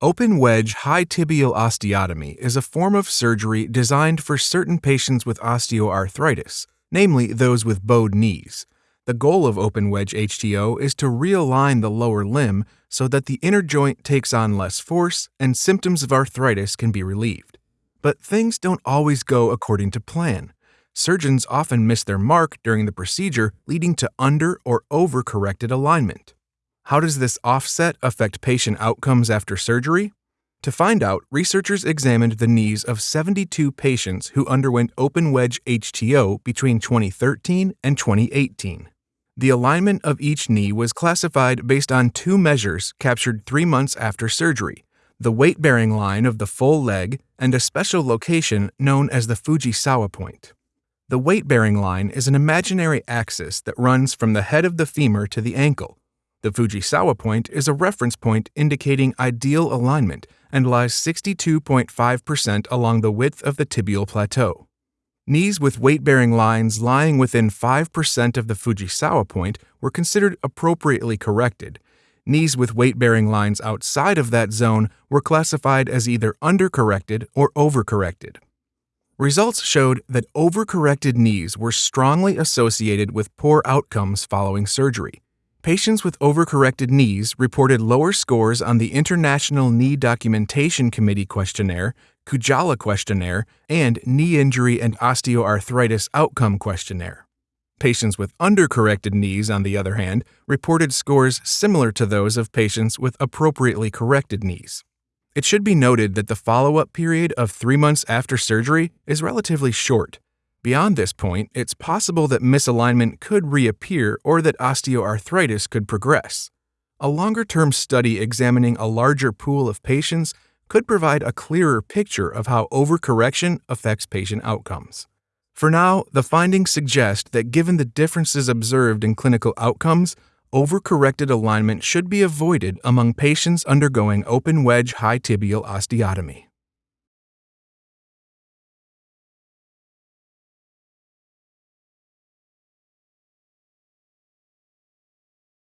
Open wedge high tibial osteotomy is a form of surgery designed for certain patients with osteoarthritis, namely those with bowed knees. The goal of open wedge HTO is to realign the lower limb so that the inner joint takes on less force and symptoms of arthritis can be relieved. But things don't always go according to plan. Surgeons often miss their mark during the procedure, leading to under or overcorrected alignment. How does this offset affect patient outcomes after surgery? To find out, researchers examined the knees of 72 patients who underwent open wedge HTO between 2013 and 2018. The alignment of each knee was classified based on two measures captured three months after surgery the weight bearing line of the full leg and a special location known as the Fujisawa point. The weight bearing line is an imaginary axis that runs from the head of the femur to the ankle. The Fujisawa point is a reference point indicating ideal alignment and lies 62.5% along the width of the tibial plateau. Knees with weight bearing lines lying within 5% of the Fujisawa point were considered appropriately corrected. Knees with weight bearing lines outside of that zone were classified as either undercorrected or overcorrected. Results showed that overcorrected knees were strongly associated with poor outcomes following surgery. Patients with overcorrected knees reported lower scores on the International Knee Documentation Committee questionnaire, Kujala questionnaire, and Knee Injury and Osteoarthritis Outcome questionnaire. Patients with undercorrected knees, on the other hand, reported scores similar to those of patients with appropriately corrected knees. It should be noted that the follow up period of three months after surgery is relatively short. Beyond this point, it's possible that misalignment could reappear or that osteoarthritis could progress. A longer term study examining a larger pool of patients could provide a clearer picture of how overcorrection affects patient outcomes. For now, the findings suggest that given the differences observed in clinical outcomes, overcorrected alignment should be avoided among patients undergoing open wedge high tibial osteotomy.